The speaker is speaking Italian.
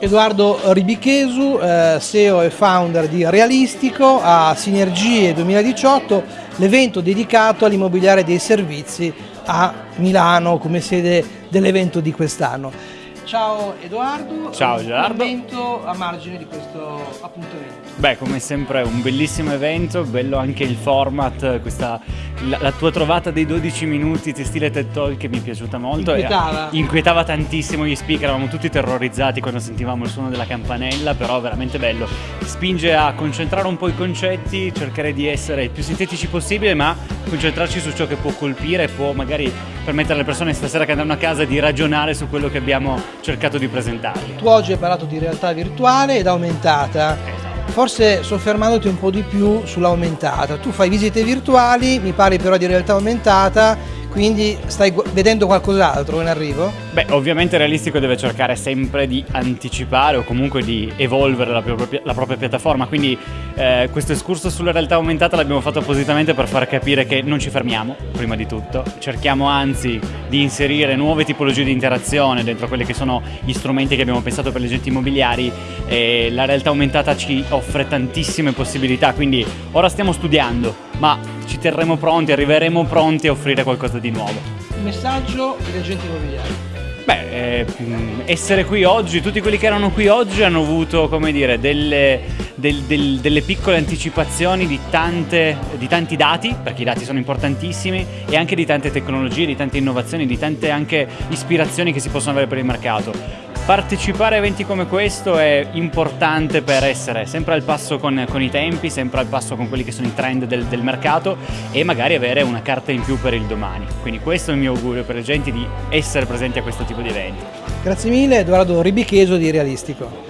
Edoardo Ribichesu, eh, CEO e founder di Realistico, a Sinergie 2018, l'evento dedicato all'immobiliare dei servizi a Milano come sede dell'evento di quest'anno. Ciao Edoardo, Ciao Gerardo. commento a margine di questo appuntamento. Beh, come sempre un bellissimo evento, bello anche il format, questa, la, la tua trovata dei 12 minuti stile TED Talk che mi è piaciuta molto. Inquietava. E, inquietava tantissimo gli speaker, eravamo tutti terrorizzati quando sentivamo il suono della campanella, però veramente bello. Spinge a concentrare un po' i concetti, cercare di essere il più sintetici possibile, ma concentrarci su ciò che può colpire può magari permettere alle persone stasera che andranno a casa di ragionare su quello che abbiamo cercato di presentargli. Tu oggi hai parlato di realtà virtuale ed aumentata. Esatto. Forse soffermandoti un po' di più sull'aumentata. Tu fai visite virtuali, mi parli però di realtà aumentata, quindi stai vedendo qualcos'altro in arrivo? Beh, ovviamente Realistico deve cercare sempre di anticipare o comunque di evolvere la propria, la propria piattaforma, quindi eh, questo escurso sulla realtà aumentata l'abbiamo fatto appositamente per far capire che non ci fermiamo, prima di tutto, cerchiamo anzi di inserire nuove tipologie di interazione dentro quelli che sono gli strumenti che abbiamo pensato per gli agenti immobiliari e la realtà aumentata ci offre tantissime possibilità, quindi ora stiamo studiando, ma ci terremo pronti, arriveremo pronti a offrire qualcosa di nuovo. Il messaggio degli agenti immobiliari. Beh, eh, mh, essere qui oggi, tutti quelli che erano qui oggi hanno avuto, come dire, delle, del- del- delle piccole anticipazioni di, tante, di tanti dati, perché i dati sono importantissimi, e anche di tante tecnologie, di tante innovazioni, di tante anche ispirazioni che si possono avere per il mercato. Partecipare a eventi come questo è importante per essere sempre al passo con, con i tempi, sempre al passo con quelli che sono i trend del, del mercato e magari avere una carta in più per il domani. Quindi questo è il mio augurio per le gente di essere presenti a questo tipo di eventi. Grazie mille Edoardo Ribicheso di Realistico.